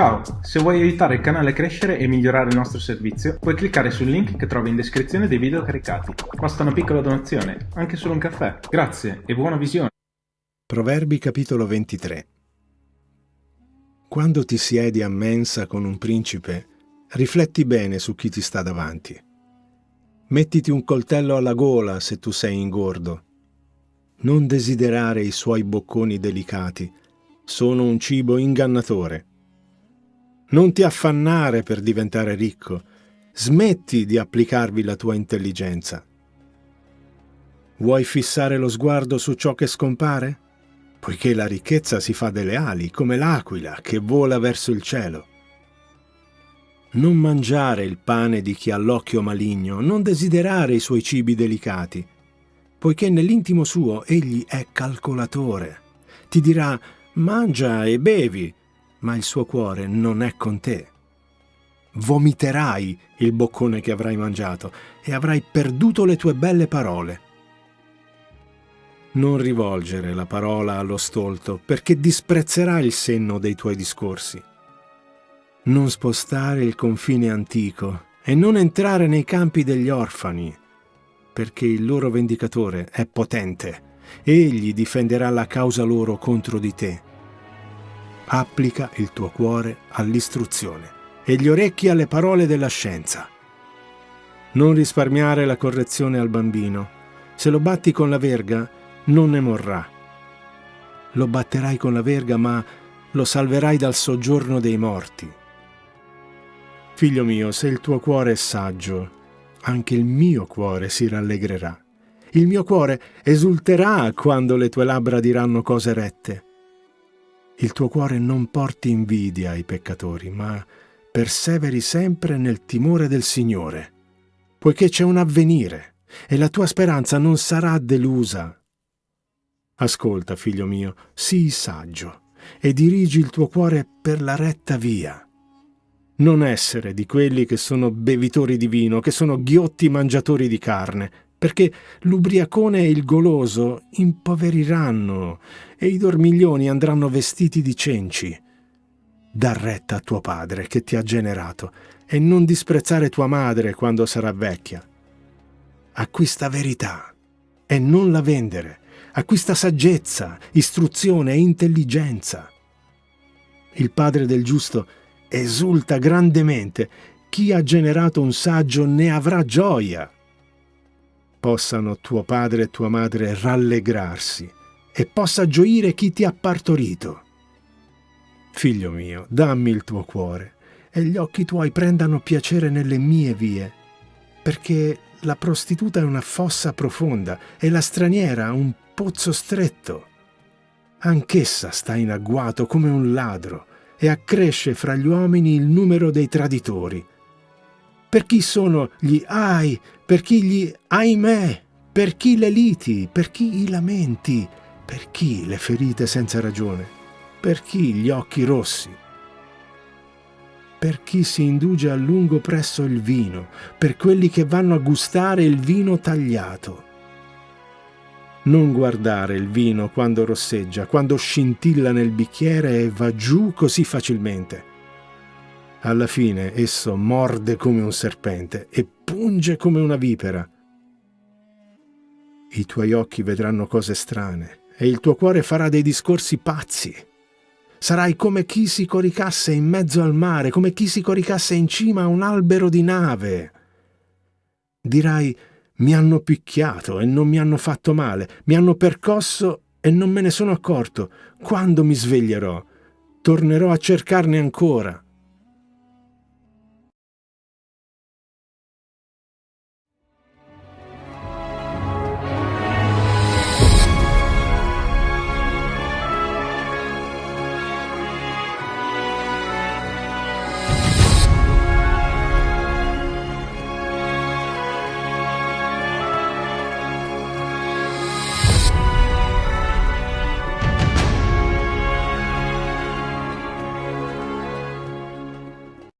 Ciao, se vuoi aiutare il canale a crescere e migliorare il nostro servizio, puoi cliccare sul link che trovi in descrizione dei video caricati. Basta una piccola donazione, anche solo un caffè. Grazie e buona visione. Proverbi capitolo 23 Quando ti siedi a mensa con un principe, rifletti bene su chi ti sta davanti. Mettiti un coltello alla gola se tu sei ingordo. Non desiderare i suoi bocconi delicati, sono un cibo ingannatore. Non ti affannare per diventare ricco. Smetti di applicarvi la tua intelligenza. Vuoi fissare lo sguardo su ciò che scompare? Poiché la ricchezza si fa delle ali, come l'aquila che vola verso il cielo. Non mangiare il pane di chi ha l'occhio maligno, non desiderare i suoi cibi delicati, poiché nell'intimo suo egli è calcolatore. Ti dirà, mangia e bevi, ma il suo cuore non è con te. Vomiterai il boccone che avrai mangiato e avrai perduto le tue belle parole. Non rivolgere la parola allo stolto, perché disprezzerà il senno dei tuoi discorsi. Non spostare il confine antico e non entrare nei campi degli orfani, perché il loro vendicatore è potente. Egli difenderà la causa loro contro di te applica il tuo cuore all'istruzione e gli orecchi alle parole della scienza. Non risparmiare la correzione al bambino. Se lo batti con la verga, non ne morrà. Lo batterai con la verga, ma lo salverai dal soggiorno dei morti. Figlio mio, se il tuo cuore è saggio, anche il mio cuore si rallegrerà. Il mio cuore esulterà quando le tue labbra diranno cose rette il tuo cuore non porti invidia ai peccatori, ma perseveri sempre nel timore del Signore, poiché c'è un avvenire e la tua speranza non sarà delusa. Ascolta, figlio mio, sii saggio e dirigi il tuo cuore per la retta via. Non essere di quelli che sono bevitori di vino, che sono ghiotti mangiatori di carne, perché l'ubriacone e il goloso impoveriranno e i dormiglioni andranno vestiti di cenci. Da retta a tuo padre che ti ha generato e non disprezzare tua madre quando sarà vecchia. Acquista verità e non la vendere. Acquista saggezza, istruzione e intelligenza. Il padre del giusto esulta grandemente. Chi ha generato un saggio ne avrà gioia possano tuo padre e tua madre rallegrarsi e possa gioire chi ti ha partorito. Figlio mio, dammi il tuo cuore e gli occhi tuoi prendano piacere nelle mie vie, perché la prostituta è una fossa profonda e la straniera un pozzo stretto. Anch'essa sta in agguato come un ladro e accresce fra gli uomini il numero dei traditori. Per chi sono gli ai per chi gli ahimè, per chi le liti, per chi i lamenti, per chi le ferite senza ragione, per chi gli occhi rossi, per chi si induge a lungo presso il vino, per quelli che vanno a gustare il vino tagliato. Non guardare il vino quando rosseggia, quando scintilla nel bicchiere e va giù così facilmente alla fine esso morde come un serpente e punge come una vipera. I tuoi occhi vedranno cose strane e il tuo cuore farà dei discorsi pazzi. Sarai come chi si coricasse in mezzo al mare, come chi si coricasse in cima a un albero di nave. Dirai, mi hanno picchiato e non mi hanno fatto male, mi hanno percosso e non me ne sono accorto. Quando mi sveglierò? Tornerò a cercarne ancora